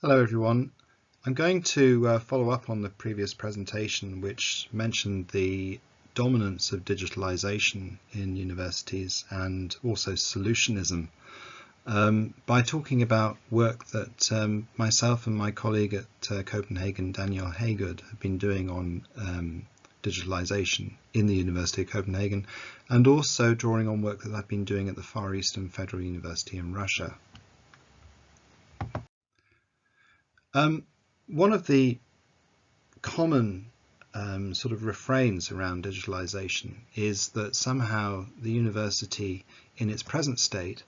Hello everyone. I'm going to uh, follow up on the previous presentation which mentioned the dominance of digitalization in universities and also solutionism um, by talking about work that um, myself and my colleague at uh, Copenhagen, Daniel Haygood, have been doing on um, digitalization in the University of Copenhagen and also drawing on work that I've been doing at the Far Eastern Federal University in Russia. Um, one of the common um, sort of refrains around digitalization is that somehow the university in its present state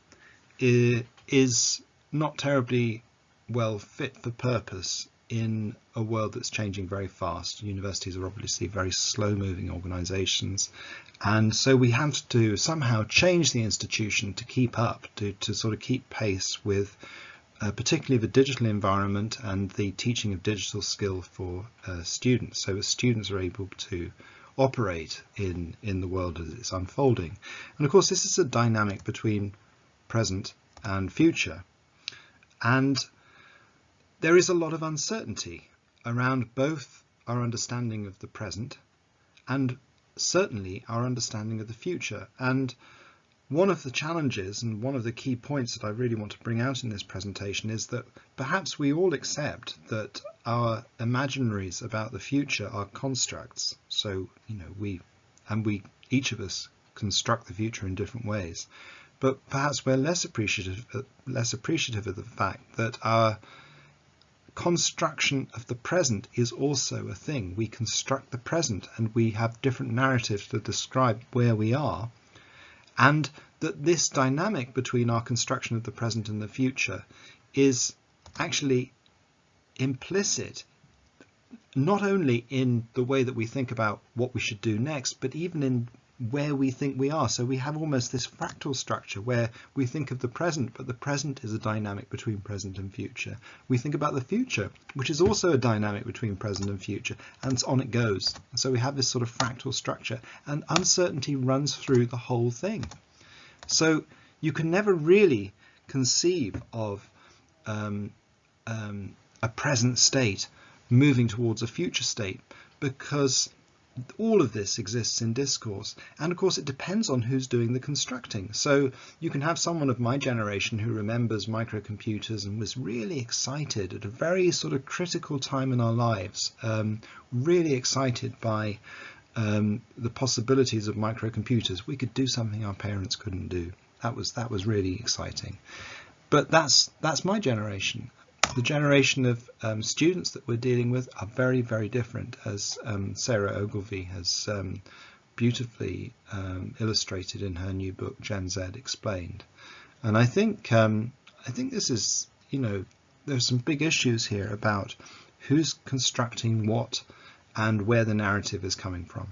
is not terribly well fit for purpose in a world that's changing very fast. Universities are obviously very slow moving organizations and so we have to somehow change the institution to keep up, to, to sort of keep pace with uh, particularly the digital environment and the teaching of digital skill for uh, students so that students are able to operate in in the world as it's unfolding. And of course this is a dynamic between present and future. And there is a lot of uncertainty around both our understanding of the present and certainly our understanding of the future. And one of the challenges and one of the key points that I really want to bring out in this presentation is that perhaps we all accept that our imaginaries about the future are constructs. So, you know, we, and we, each of us construct the future in different ways, but perhaps we're less appreciative, less appreciative of the fact that our construction of the present is also a thing. We construct the present and we have different narratives to describe where we are and that this dynamic between our construction of the present and the future is actually implicit not only in the way that we think about what we should do next, but even in where we think we are. So we have almost this fractal structure where we think of the present, but the present is a dynamic between present and future. We think about the future, which is also a dynamic between present and future, and on it goes. So we have this sort of fractal structure, and uncertainty runs through the whole thing. So you can never really conceive of um, um, a present state moving towards a future state because all of this exists in discourse and of course it depends on who's doing the constructing. So you can have someone of my generation who remembers microcomputers and was really excited at a very sort of critical time in our lives um, really excited by um, the possibilities of microcomputers. We could do something our parents couldn't do. That was that was really exciting. But that's that's my generation the generation of um, students that we're dealing with are very, very different, as um, Sarah Ogilvie has um, beautifully um, illustrated in her new book, Gen Z Explained. And I think um, I think this is, you know, there's some big issues here about who's constructing what and where the narrative is coming from.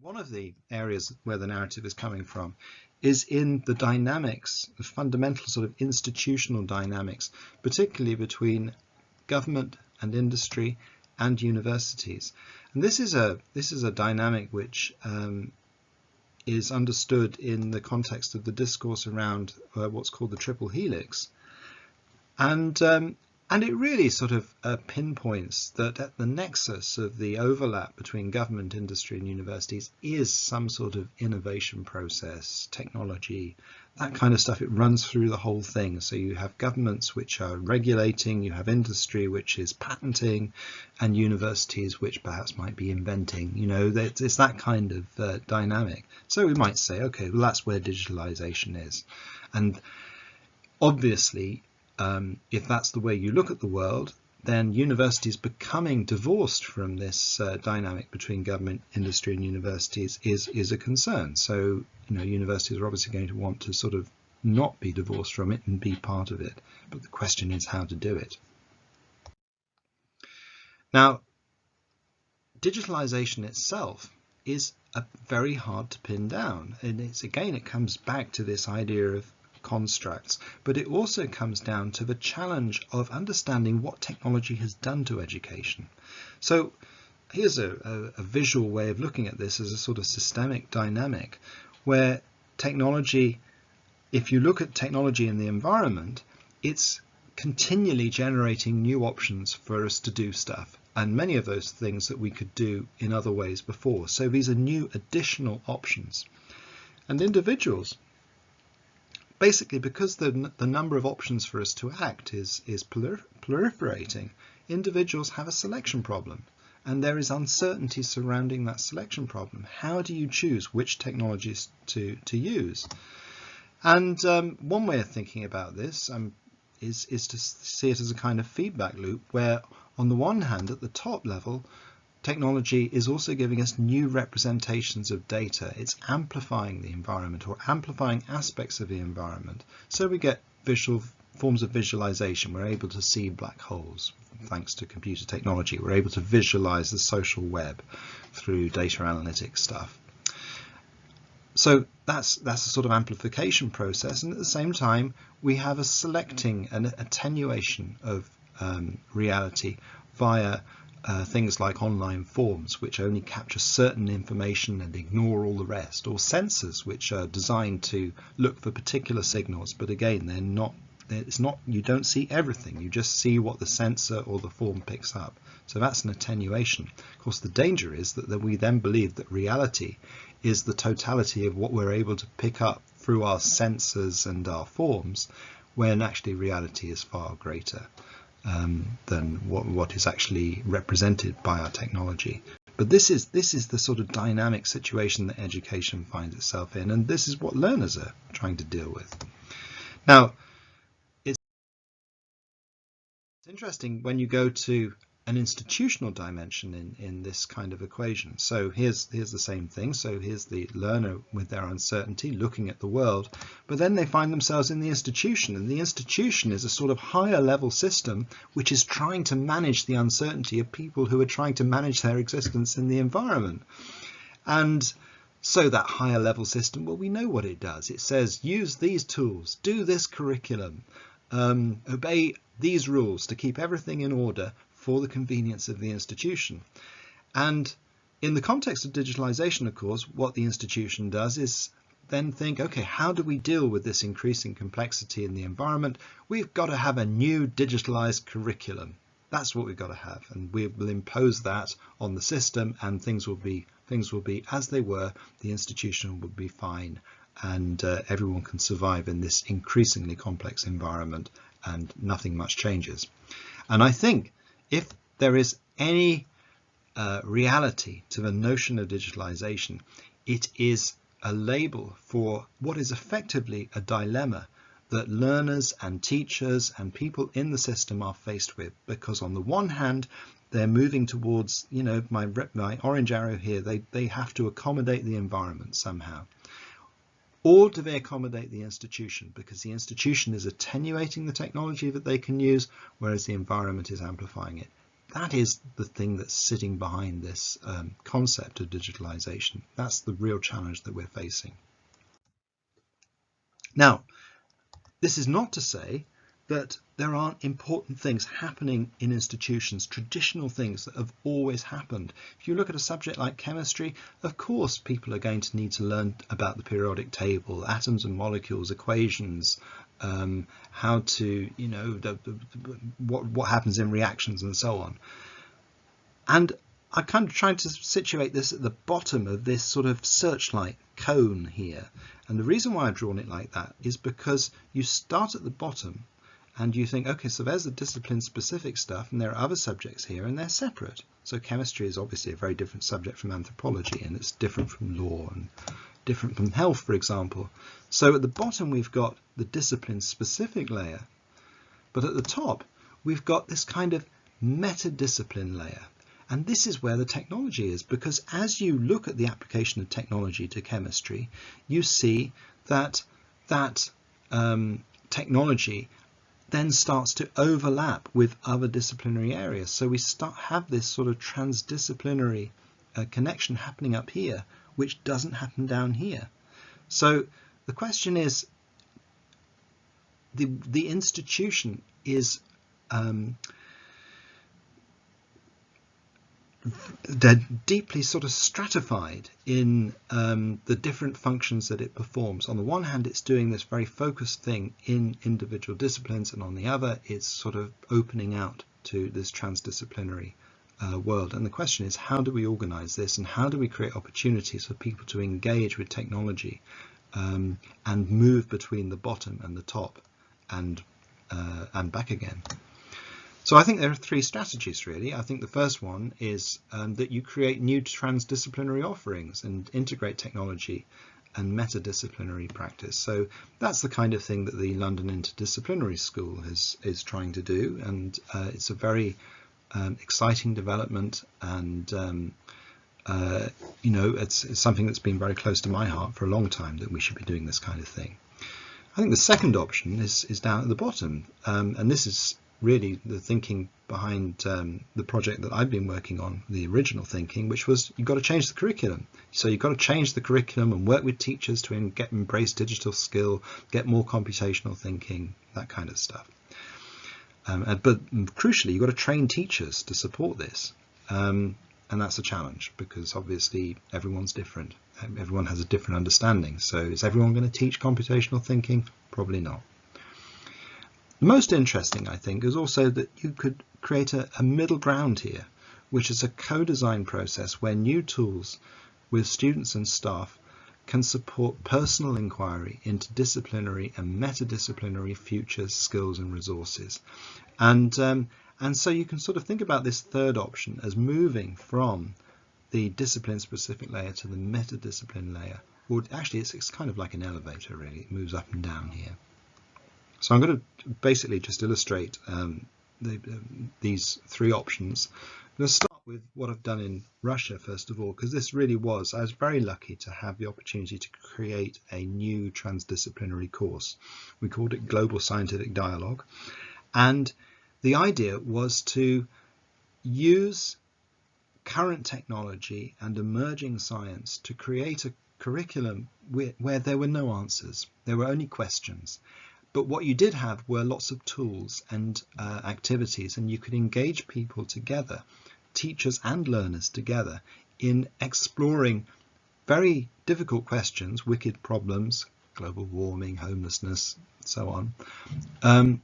One of the areas where the narrative is coming from is in the dynamics, the fundamental sort of institutional dynamics, particularly between government and industry and universities. And this is a this is a dynamic which um, is understood in the context of the discourse around uh, what's called the triple helix. And um, and it really sort of uh, pinpoints that at the nexus of the overlap between government, industry and universities is some sort of innovation process, technology, that kind of stuff. It runs through the whole thing. So you have governments which are regulating, you have industry which is patenting, and universities which perhaps might be inventing. You know, it's that kind of uh, dynamic. So we might say, okay, well, that's where digitalization is. And obviously, um, if that's the way you look at the world, then universities becoming divorced from this uh, dynamic between government, industry and universities is, is a concern. So, you know, universities are obviously going to want to sort of not be divorced from it and be part of it. But the question is how to do it. Now, digitalization itself is a very hard to pin down. And it's again, it comes back to this idea of constructs, but it also comes down to the challenge of understanding what technology has done to education. So here's a, a, visual way of looking at this as a sort of systemic dynamic where technology if you look at technology in the environment, it's continually generating new options for us to do stuff and many of those things that we could do in other ways before. So these are new additional options. And individuals, basically because the, the number of options for us to act is, is proliferating, individuals have a selection problem and there is uncertainty surrounding that selection problem. How do you choose which technologies to, to use? And um, one way of thinking about this um, is, is to see it as a kind of feedback loop where on the one hand at the top level technology is also giving us new representations of data. It's amplifying the environment or amplifying aspects of the environment. So we get visual forms of visualization. We're able to see black holes thanks to computer technology. We're able to visualize the social web through data analytics stuff. So that's that's a sort of amplification process, and at the same time we have a selecting and attenuation of um, reality via uh, things like online forms which only capture certain information and ignore all the rest, or sensors which are designed to look for particular signals, but again they're not it's not you don't see everything you just see what the sensor or the form picks up. So that's an attenuation. Of course the danger is that, that we then believe that reality is the totality of what we're able to pick up through our sensors and our forms when actually reality is far greater um, than what, what is actually represented by our technology. But this is this is the sort of dynamic situation that education finds itself in and this is what learners are trying to deal with. Now it's interesting when you go to an institutional dimension in, in this kind of equation. So here's, here's the same thing. So here's the learner with their uncertainty looking at the world, but then they find themselves in the institution and the institution is a sort of higher level system which is trying to manage the uncertainty of people who are trying to manage their existence in the environment. And so that higher level system, well, we know what it does. It says use these tools, do this curriculum, um, obey these rules to keep everything in order for the convenience of the institution. And in the context of digitalization, of course, what the institution does is then think, okay, how do we deal with this increasing complexity in the environment? We've got to have a new digitalized curriculum. That's what we've got to have, and we will impose that on the system, and things will be things will be as they were. The institution will be fine, and uh, everyone can survive in this increasingly complex environment and nothing much changes. And I think if there is any uh, reality to the notion of digitalization, it is a label for what is effectively a dilemma that learners and teachers and people in the system are faced with. Because on the one hand they're moving towards you know my my orange arrow here they they have to accommodate the environment somehow or do they accommodate the institution? Because the institution is attenuating the technology that they can use, whereas the environment is amplifying it. That is the thing that's sitting behind this um, concept of digitalization. That's the real challenge that we're facing. Now, this is not to say that there aren't important things happening in institutions, traditional things that have always happened. If you look at a subject like chemistry, of course people are going to need to learn about the periodic table, atoms and molecules, equations, um, how to, you know, the, the, what, what happens in reactions and so on. And I'm kind of trying to situate this at the bottom of this sort of searchlight cone here. And the reason why I've drawn it like that is because you start at the bottom and you think, okay, so there's the discipline specific stuff and there are other subjects here and they're separate. So chemistry is obviously a very different subject from anthropology and it's different from law and different from health, for example. So at the bottom we've got the discipline specific layer, but at the top we've got this kind of meta-discipline layer. And this is where the technology is because as you look at the application of technology to chemistry, you see that that um, technology then starts to overlap with other disciplinary areas. So we start have this sort of transdisciplinary uh, connection happening up here, which doesn't happen down here. So the question is, the, the institution is um, they're deeply sort of stratified in um, the different functions that it performs. On the one hand, it's doing this very focused thing in individual disciplines, and on the other, it's sort of opening out to this transdisciplinary uh, world. And the question is, how do we organize this and how do we create opportunities for people to engage with technology um, and move between the bottom and the top and, uh, and back again? So I think there are three strategies really. I think the first one is um, that you create new transdisciplinary offerings and integrate technology and metadisciplinary practice. So that's the kind of thing that the London Interdisciplinary School is, is trying to do and uh, it's a very um, exciting development and um, uh, you know it's, it's something that's been very close to my heart for a long time that we should be doing this kind of thing. I think the second option is, is down at the bottom um, and this is really the thinking behind um, the project that I've been working on, the original thinking, which was you've got to change the curriculum. So you've got to change the curriculum and work with teachers to get embrace digital skill, get more computational thinking, that kind of stuff. Um, but crucially, you've got to train teachers to support this. Um, and that's a challenge because obviously everyone's different. Everyone has a different understanding. So is everyone going to teach computational thinking? Probably not. The most interesting, I think, is also that you could create a, a middle ground here, which is a co-design process where new tools with students and staff can support personal inquiry into disciplinary and metadisciplinary futures, skills and resources. And, um, and so you can sort of think about this third option as moving from the discipline specific layer to the metadiscipline layer. Or actually it's, it's kind of like an elevator really, it moves up and down here. So I'm going to basically just illustrate um, the, um, these three options. I'm going to start with what I've done in Russia first of all, because this really was, I was very lucky to have the opportunity to create a new transdisciplinary course. We called it Global Scientific Dialogue. And the idea was to use current technology and emerging science to create a curriculum where, where there were no answers, there were only questions but what you did have were lots of tools and uh, activities, and you could engage people together, teachers and learners together, in exploring very difficult questions, wicked problems, global warming, homelessness, so on, um,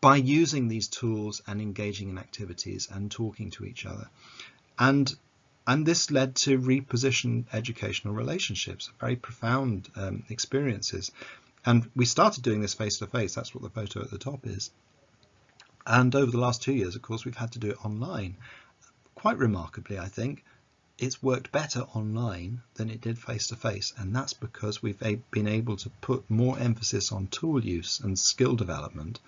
by using these tools and engaging in activities and talking to each other. And and this led to repositioned educational relationships, very profound um, experiences. And we started doing this face to face. That's what the photo at the top is. And over the last two years, of course, we've had to do it online. Quite remarkably, I think, it's worked better online than it did face to face. And that's because we've been able to put more emphasis on tool use and skill development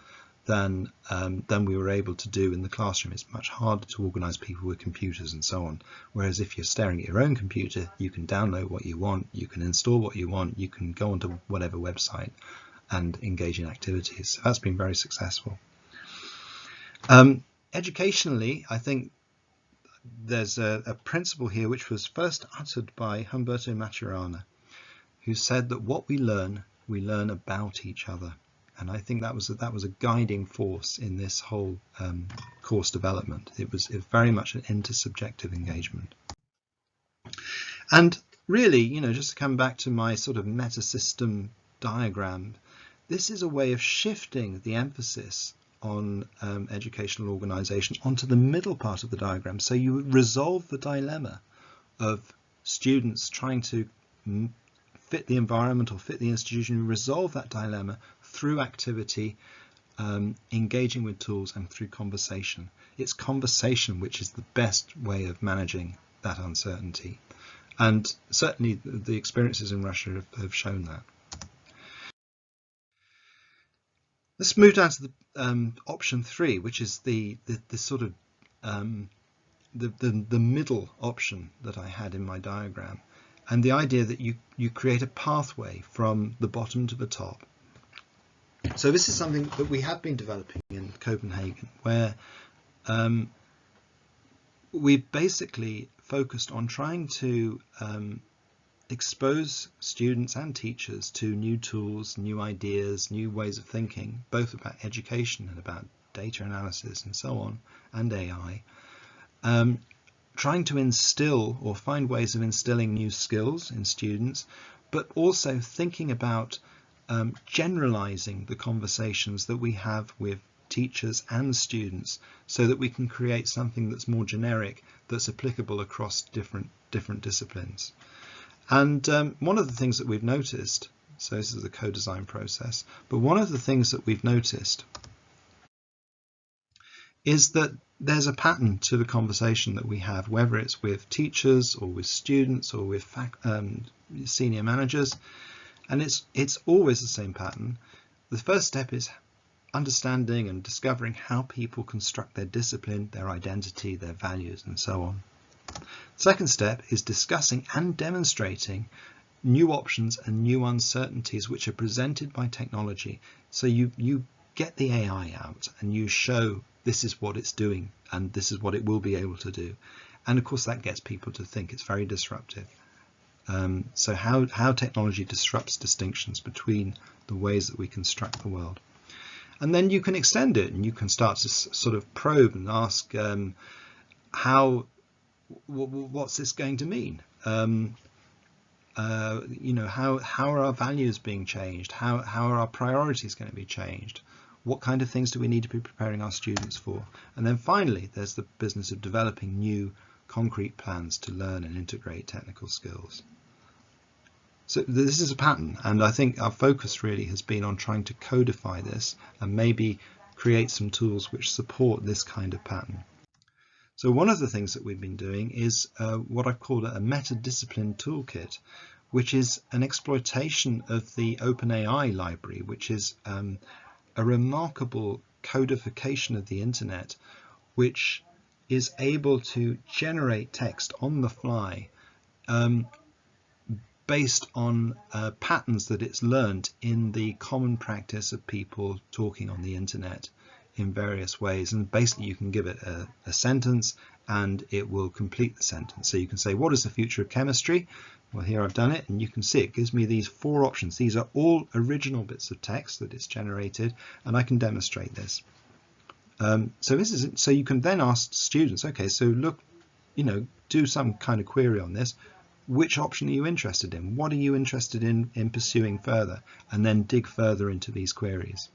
than um, than we were able to do in the classroom. It's much harder to organise people with computers and so on. Whereas if you're staring at your own computer, you can download what you want, you can install what you want, you can go onto whatever website and engage in activities. So that's been very successful. Um, educationally, I think there's a, a principle here which was first uttered by Humberto Maturana, who said that what we learn, we learn about each other and I think that was a, that was a guiding force in this whole um, course development. It was, it very much an intersubjective engagement. And really, you know, just to come back to my sort of meta system diagram, this is a way of shifting the emphasis on um, educational organizations onto the middle part of the diagram. So you resolve the dilemma of students trying to fit the environment or fit the institution, resolve that dilemma through activity, um, engaging with tools and through conversation. It's conversation which is the best way of managing that uncertainty. And certainly the experiences in Russia have, have shown that. Let's move down to the um, option three, which is the, the, the sort of um, the, the, the middle option that I had in my diagram. And the idea that you, you create a pathway from the bottom to the top so this is something that we have been developing in Copenhagen, where um, we basically focused on trying to um, expose students and teachers to new tools, new ideas, new ways of thinking, both about education and about data analysis and so on, and AI, um, trying to instill or find ways of instilling new skills in students, but also thinking about um, generalizing the conversations that we have with teachers and students so that we can create something that's more generic that's applicable across different different disciplines. And um, one of the things that we've noticed, so this is the co-design process, but one of the things that we've noticed is that there's a pattern to the conversation that we have, whether it's with teachers or with students or with um, senior managers, and it's it's always the same pattern. The first step is understanding and discovering how people construct their discipline, their identity, their values, and so on. Second step is discussing and demonstrating new options and new uncertainties which are presented by technology. So you, you get the AI out and you show this is what it's doing and this is what it will be able to do. And of course that gets people to think it's very disruptive. Um, so how, how technology disrupts distinctions between the ways that we construct the world. And then you can extend it and you can start to sort of probe and ask um, how, what's this going to mean? Um, uh, you know, how, how are our values being changed? How, how are our priorities going to be changed? What kind of things do we need to be preparing our students for? And then finally, there's the business of developing new concrete plans to learn and integrate technical skills. So this is a pattern, and I think our focus really has been on trying to codify this and maybe create some tools which support this kind of pattern. So one of the things that we've been doing is uh, what I've called a meta-discipline toolkit, which is an exploitation of the OpenAI library, which is um, a remarkable codification of the internet, which is able to generate text on the fly um, based on uh, patterns that it's learned in the common practice of people talking on the internet in various ways. And basically you can give it a, a, sentence and it will complete the sentence. So you can say what is the future of chemistry? Well here I've done it and you can see it gives me these four options. These are all original bits of text that it's generated and I can demonstrate this. Um, so this is so you can then ask students okay so look you know do some kind of query on this which option are you interested in? What are you interested in, in pursuing further? And then dig further into these queries.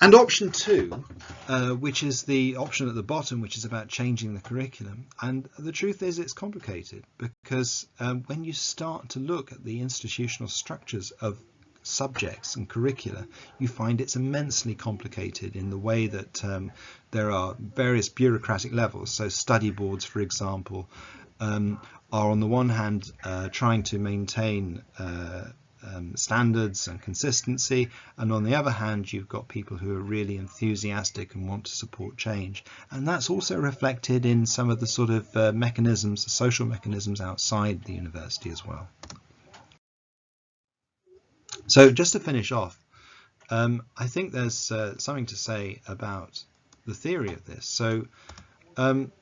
And option two, uh, which is the option at the bottom, which is about changing the curriculum. And the truth is it's complicated because um, when you start to look at the institutional structures of subjects and curricula, you find it's immensely complicated in the way that um, there are various bureaucratic levels. So study boards, for example, um, are on the one hand uh, trying to maintain uh, um, standards and consistency, and on the other hand, you've got people who are really enthusiastic and want to support change. And that's also reflected in some of the sort of uh, mechanisms, the social mechanisms outside the university as well. So just to finish off, um, I think there's uh, something to say about the theory of this. So um,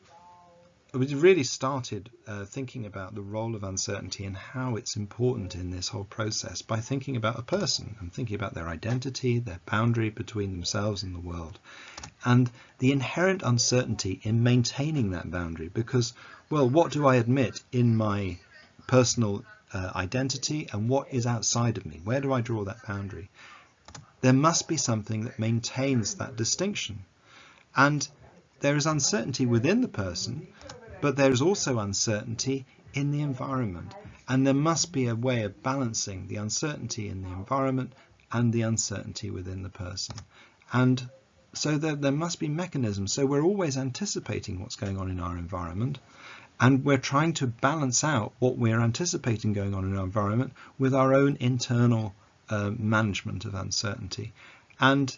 we really started uh, thinking about the role of uncertainty and how it's important in this whole process by thinking about a person and thinking about their identity, their boundary between themselves and the world, and the inherent uncertainty in maintaining that boundary because, well, what do I admit in my personal uh, identity and what is outside of me? Where do I draw that boundary? There must be something that maintains that distinction. And there is uncertainty within the person, but there is also uncertainty in the environment. And there must be a way of balancing the uncertainty in the environment and the uncertainty within the person. And so there, there must be mechanisms. So we're always anticipating what's going on in our environment. And we're trying to balance out what we're anticipating going on in our environment with our own internal uh, management of uncertainty. And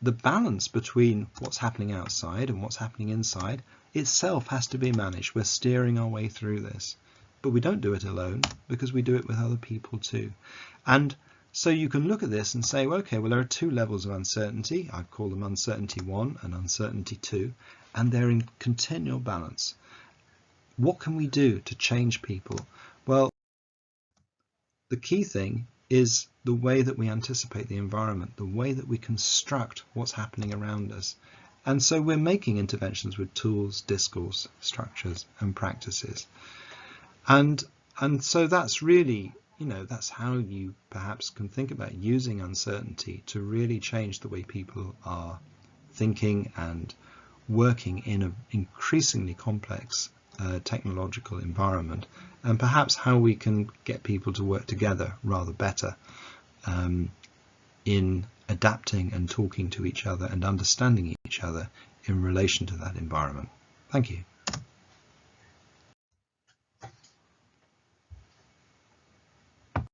the balance between what's happening outside and what's happening inside itself has to be managed. We're steering our way through this, but we don't do it alone because we do it with other people too. And so you can look at this and say, well, okay, well, there are two levels of uncertainty. I call them uncertainty one and uncertainty two, and they're in continual balance. What can we do to change people? Well, the key thing is the way that we anticipate the environment, the way that we construct what's happening around us. And so we're making interventions with tools, discourse, structures and practices. And, and so that's really, you know, that's how you perhaps can think about using uncertainty to really change the way people are thinking and working in an increasingly complex uh, technological environment and perhaps how we can get people to work together rather better um, in adapting and talking to each other and understanding each other in relation to that environment. Thank you.